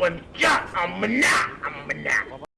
one Yeah, I'm not. I'm not.